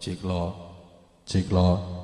Ciklo, ciklo,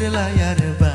layar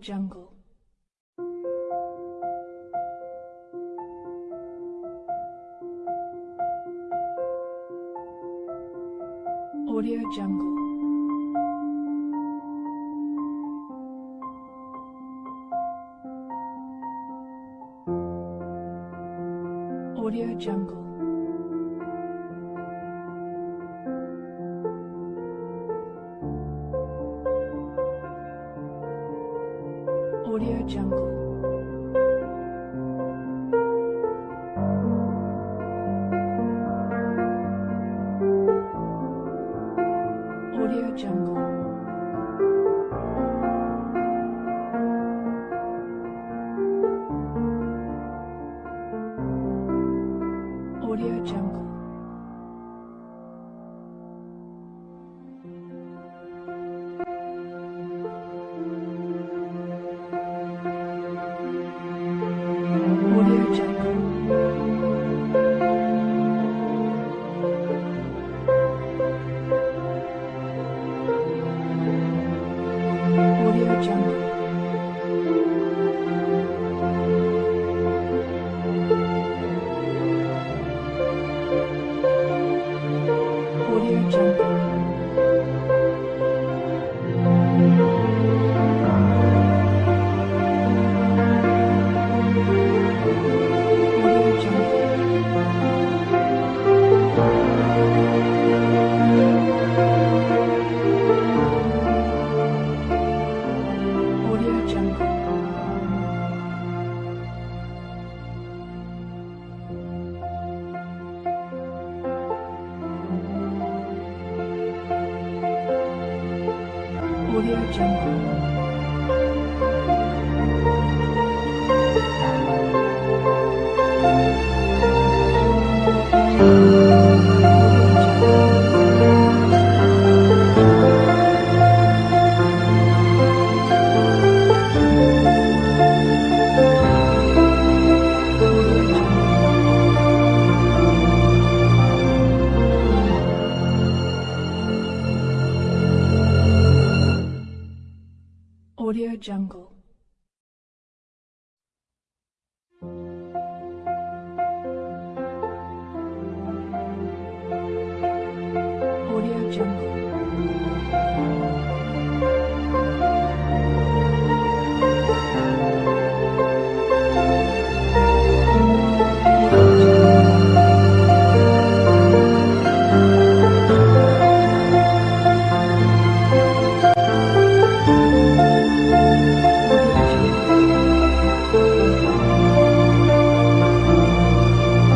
Jungle. Audio Jungle. Audio Jungle.